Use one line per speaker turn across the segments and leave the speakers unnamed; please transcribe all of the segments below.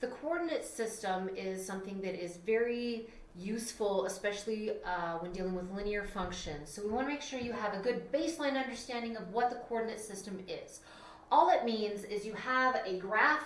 The coordinate system is something that is very useful, especially uh, when dealing with linear functions. So we want to make sure you have a good baseline understanding of what the coordinate system is. All it means is you have a graph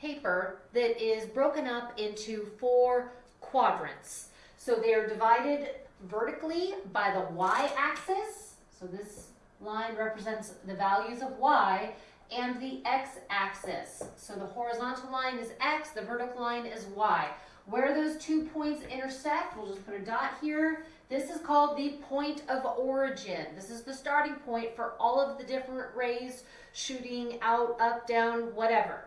paper that is broken up into four quadrants. So they are divided vertically by the y-axis. So this line represents the values of y and the x-axis. So the horizontal line is x, the vertical line is y. Where those two points intersect, we'll just put a dot here. This is called the point of origin. This is the starting point for all of the different rays shooting out, up, down, whatever.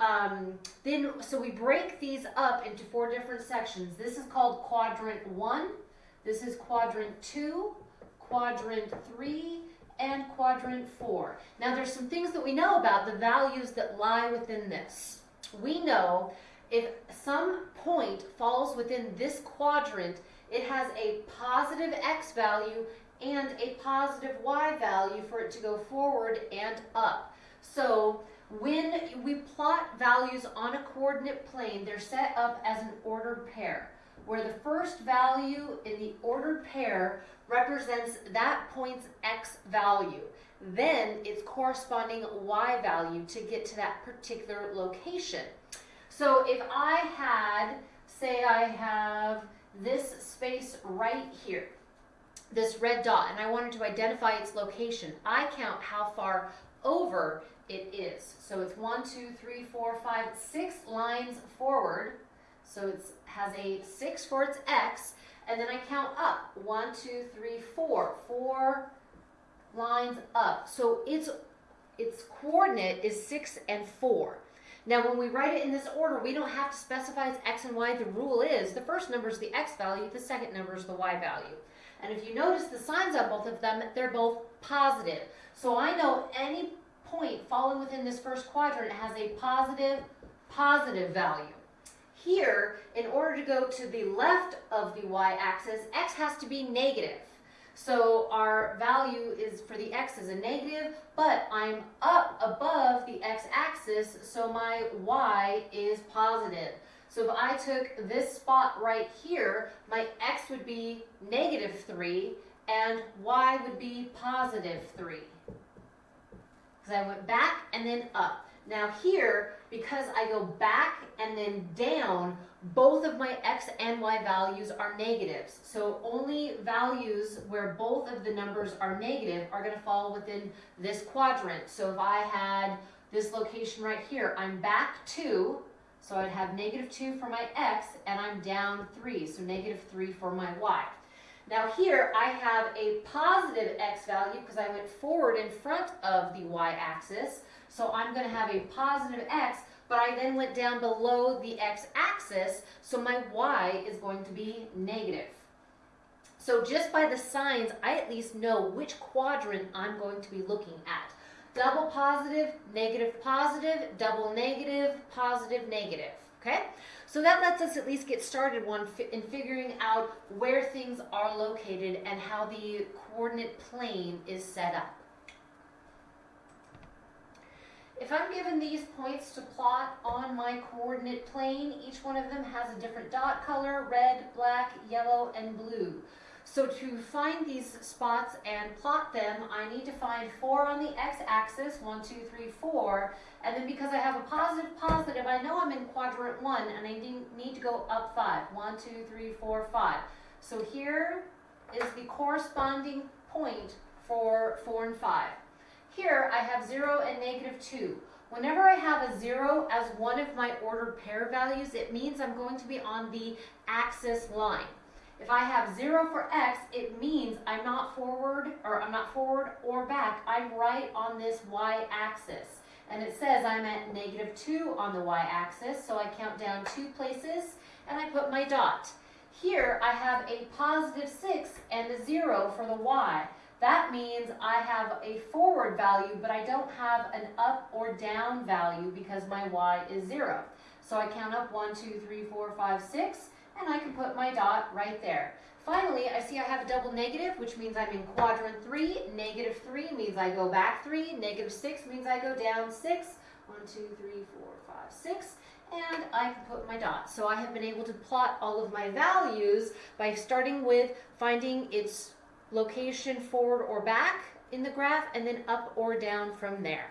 Um, then, so we break these up into four different sections. This is called quadrant one. This is quadrant two, quadrant three, and quadrant four. Now there's some things that we know about the values that lie within this. We know if some point falls within this quadrant, it has a positive x value and a positive y value for it to go forward and up. So when we plot values on a coordinate plane, they're set up as an ordered pair, where the first value in the ordered pair represents that point's x value. Then its corresponding y value to get to that particular location. So if I had, say I have this space right here, this red dot, and I wanted to identify its location, I count how far over it is. So it's one, two, three, four, five, six lines forward. So it has a six for its x, and then I count up. One, two, three, four. Four lines up. So its, its coordinate is six and four. Now when we write it in this order, we don't have to specify its x and y. The rule is the first number is the x value, the second number is the y value. And if you notice the signs on both of them, they're both positive. So I know any point falling within this first quadrant has a positive, positive value. Here, in order to go to the left of the y-axis, x has to be negative. So our value is for the x is a negative, but I'm up above the x-axis, so my y is positive. So if I took this spot right here, my x would be negative 3, and y would be positive 3 because I went back and then up. Now here, because I go back and then down, both of my x and y values are negatives. So only values where both of the numbers are negative are going to fall within this quadrant. So if I had this location right here, I'm back 2, so I'd have negative 2 for my x, and I'm down 3, so negative 3 for my y. Now here I have a positive x value because I went forward in front of the y-axis. So I'm going to have a positive x, but I then went down below the x-axis, so my y is going to be negative. So just by the signs, I at least know which quadrant I'm going to be looking at. Double positive, negative positive, double negative, positive negative. Okay? So that lets us at least get started one in figuring out where things are located and how the coordinate plane is set up. If I'm given these points to plot on my coordinate plane, each one of them has a different dot color, red, black, yellow, and blue. So to find these spots and plot them, I need to find four on the x-axis, one, two, three, four, and then because I have a positive positive, I know I'm in quadrant one, and I need to go up five. One, two, three, four, five. So here is the corresponding point for four and five. Here I have zero and negative two. Whenever I have a zero as one of my ordered pair values, it means I'm going to be on the axis line. If I have zero for x, it means I'm not forward, or I'm not forward or back. I'm right on this y-axis. And it says I'm at negative two on the y-axis, so I count down two places, and I put my dot. Here, I have a positive six and a zero for the y. That means I have a forward value, but I don't have an up or down value because my y is zero. So I count up one, two, three, four, five, six, and I can put my dot right there. Finally, I see I have a double negative, which means I'm in quadrant 3. Negative 3 means I go back 3. Negative 6 means I go down 6. 1, 2, 3, 4, 5, 6. and I can put my dot. So I have been able to plot all of my values by starting with finding its location forward or back in the graph and then up or down from there.